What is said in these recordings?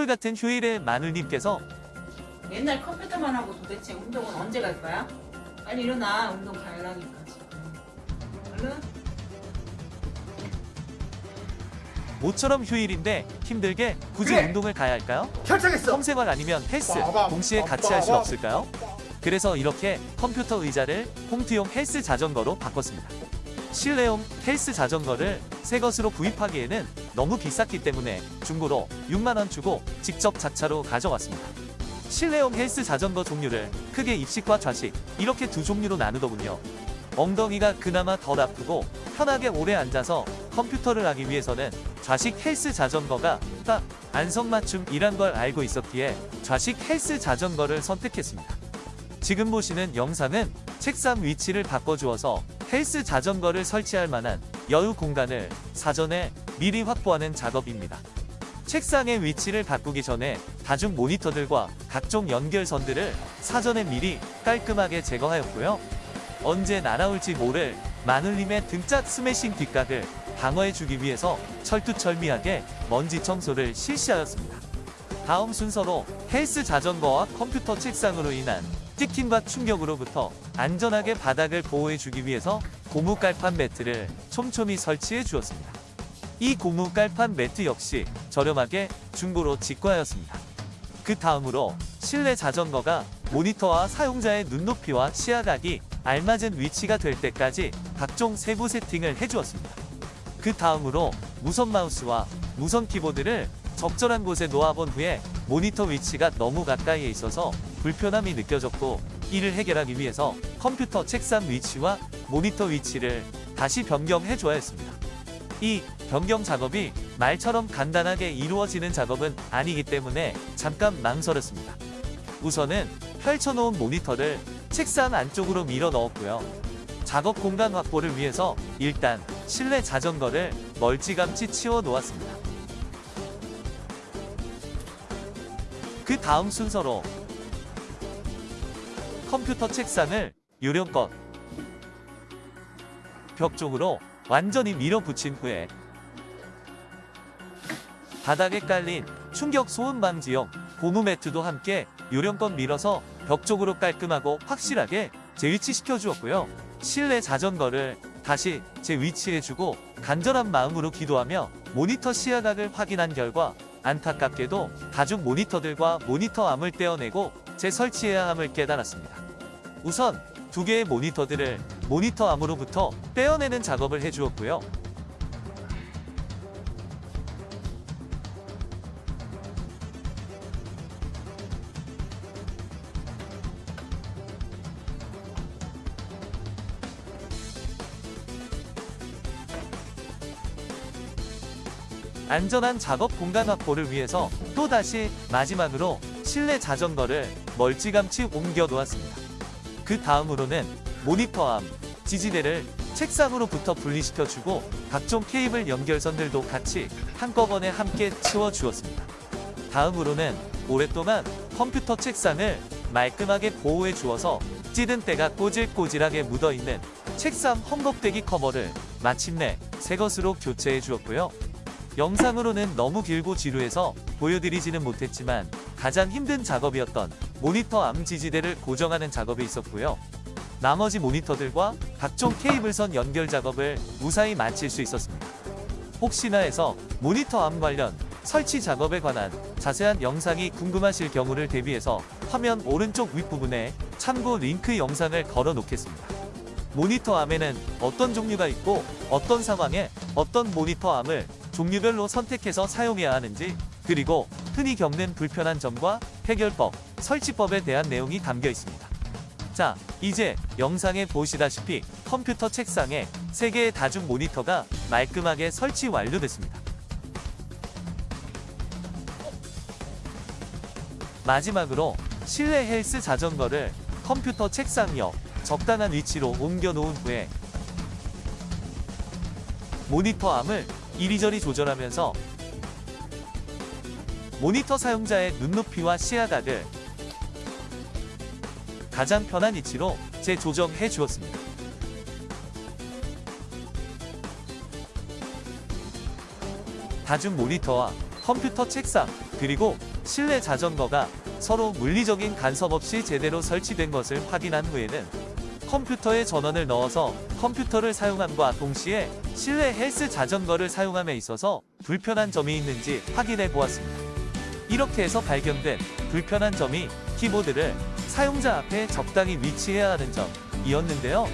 선물 같은 휴일에 마눌님께서 맨날 컴퓨터만 하고 도대체 운동은 언제 갈 거야? 빨리 일어나 운동 가려니까 지금 얼른 모처럼 휴일인데 힘들게 굳이 그래. 운동을 가야 할까요? 결정했어. 홈생활 아니면 헬스 동시에 같이 할 수 없을까요? 그래서 이렇게 컴퓨터 의자를 홈트용 헬스 자전거로 바꿨습니다. 실내용 헬스 자전거를 새 것으로 구입하기에는 너무 비쌌기 때문에 중고로 6만원 주고 직접 자차로 가져왔습니다. 실내용 헬스 자전거 종류를 크게 입식과 좌식 이렇게 두 종류로 나누더군요. 엉덩이가 그나마 덜 아프고 편하게 오래 앉아서 컴퓨터를 하기 위해서는 좌식 헬스 자전거가 딱 안성맞춤이란 걸 알고 있었기에 좌식 헬스 자전거를 선택했습니다. 지금 보시는 영상은 책상 위치를 바꿔주어서 헬스 자전거를 설치할 만한 여유 공간을 사전에 미리 확보하는 작업입니다. 책상의 위치를 바꾸기 전에 다중 모니터들과 각종 연결선들을 사전에 미리 깔끔하게 제거하였고요. 언제 날아올지 모를 마눌님의 등짝 스매싱 뒷각을 방어해주기 위해서 철두철미하게 먼지 청소를 실시하였습니다. 다음 순서로 헬스 자전거와 컴퓨터 책상으로 인한 찍힘과 충격으로부터 안전하게 바닥을 보호해주기 위해서 고무 깔판 매트를 촘촘히 설치해 주었습니다. 이 고무 깔판 매트 역시 저렴하게 중고로 직구하였습니다. 그 다음으로 실내 자전거가 모니터와 사용자의 눈높이와 시야각이 알맞은 위치가 될 때까지 각종 세부 세팅을 해주었습니다. 그 다음으로 무선 마우스와 무선 키보드를 적절한 곳에 놓아본 후에 모니터 위치가 너무 가까이에 있어서 불편함이 느껴졌고 이를 해결하기 위해서 컴퓨터 책상 위치와 모니터 위치를 다시 변경해 줘야 했습니다. 이 변경 작업이 말처럼 간단하게 이루어지는 작업은 아니기 때문에 잠깐 망설였습니다. 우선은 펼쳐놓은 모니터를 책상 안쪽으로 밀어 넣었고요. 작업 공간 확보를 위해서 일단 실내 자전거를 멀찌감치 치워 놓았습니다. 그 다음 순서로 컴퓨터 책상을 요령껏 벽 쪽으로 완전히 밀어붙인 후에 바닥에 깔린 충격 소음 방지용 고무 매트도 함께 요령껏 밀어서 벽 쪽으로 깔끔하고 확실하게 재위치시켜 주었고요. 실내 자전거를 다시 재위치해주고 간절한 마음으로 기도하며 모니터 시야각을 확인한 결과 안타깝게도 다중 모니터들과 모니터 암을 떼어내고 재설치해야 함을 깨달았습니다. 우선 두 개의 모니터들을 모니터 암으로부터 떼어내는 작업을 해주었고요. 안전한 작업 공간 확보를 위해서 또다시 마지막으로 실내 자전거를 멀찌감치 옮겨 놓았습니다. 그 다음으로는 모니터암, 지지대를 책상으로부터 분리시켜주고 각종 케이블 연결선들도 같이 한꺼번에 함께 치워주었습니다. 다음으로는 오랫동안 컴퓨터 책상을 말끔하게 보호해 주어서 찌든 때가 꼬질꼬질하게 묻어있는 책상 헝겊대기 커버를 마침내 새 것으로 교체해 주었고요. 영상으로는 너무 길고 지루해서 보여드리지는 못했지만 가장 힘든 작업이었던 모니터 암 지지대를 고정하는 작업이 있었고요. 나머지 모니터들과 각종 케이블선 연결 작업을 무사히 마칠 수 있었습니다. 혹시나 해서 모니터 암 관련 설치 작업에 관한 자세한 영상이 궁금하실 경우를 대비해서 화면 오른쪽 윗부분에 참고 링크 영상을 걸어 놓겠습니다. 모니터 암에는 어떤 종류가 있고 어떤 상황에 어떤 모니터 암을 종류별로 선택해서 사용해야 하는지 그리고 흔히 겪는 불편한 점과 해결법, 설치법에 대한 내용이 담겨 있습니다. 자, 이제 영상에 보시다시피 컴퓨터 책상에 3개의 다중 모니터가 말끔하게 설치 완료됐습니다. 마지막으로 실내 헬스 자전거를 컴퓨터 책상 옆 적당한 위치로 옮겨 놓은 후에 모니터 암을 이리저리 조절하면서 모니터 사용자의 눈높이와 시야각을 가장 편한 위치로 재조정해 주었습니다. 다중 모니터와 컴퓨터 책상 그리고 실내 자전거가 서로 물리적인 간섭 없이 제대로 설치된 것을 확인한 후에는 컴퓨터에 전원을 넣어서 컴퓨터를 사용함과 동시에 실내 헬스 자전거를 사용함에 있어서 불편한 점이 있는지 확인해 보았습니다. 이렇게 해서 발견된 불편한 점이 키보드를 사용자 앞에 적당히 위치해야 하는 점이었는데요.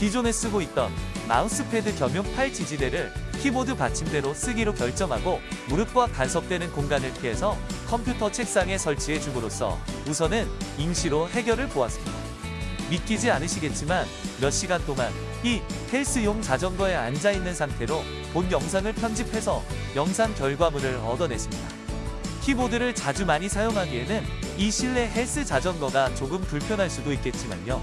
기존에 쓰고 있던 마우스패드 겸용 팔 지지대를 키보드 받침대로 쓰기로 결정하고 무릎과 간섭되는 공간을 피해서 컴퓨터 책상에 설치해 줌으로써 우선은 임시로 해결을 보았습니다. 믿기지 않으시겠지만 몇 시간 동안 이 헬스용 자전거에 앉아 있는 상태로 본 영상을 편집해서 영상 결과물을 얻어냈습니다. 키보드를 자주 많이 사용하기에는 이 실내 헬스 자전거가 조금 불편할 수도 있겠지만요.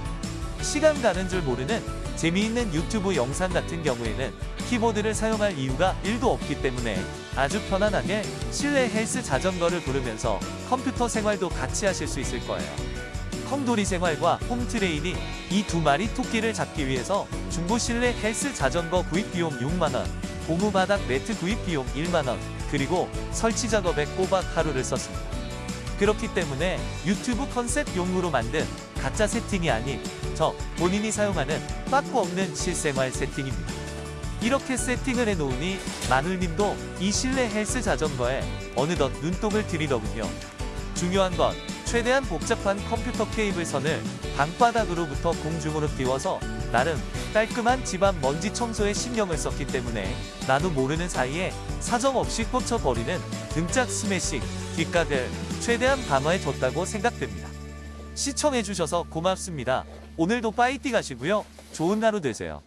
시간 가는 줄 모르는 재미있는 유튜브 영상 같은 경우에는 키보드를 사용할 이유가 1도 없기 때문에 아주 편안하게 실내 헬스 자전거를 구르면서 컴퓨터 생활도 같이 하실 수 있을 거예요. 컴돌이 생활과 홈트레이닝 이 두 마리 토끼를 잡기 위해서 중고 실내 헬스 자전거 구입 비용 6만원, 고무 바닥 매트 구입 비용 1만원, 그리고 설치 작업에 꼬박 하루를 썼습니다. 그렇기 때문에 유튜브 컨셉용으로 만든 가짜 세팅이 아닌 저 본인이 사용하는 빠꾸 없는 실생활 세팅입니다. 이렇게 세팅을 해놓으니 마눌님도 이 실내 헬스 자전거에 어느덧 눈독을 들이더군요. 중요한 건 최대한 복잡한 컴퓨터 케이블 선을 방바닥으로부터 공중으로 띄워서 나름 깔끔한 집안 먼지 청소에 신경을 썼기 때문에 나도 모르는 사이에 사정없이 꽂혀버리는 등짝 스매싱, 뒷각을 최대한 방어해줬다고 생각됩니다. 시청해주셔서 고맙습니다. 오늘도 파이팅 하시고요. 좋은 하루 되세요.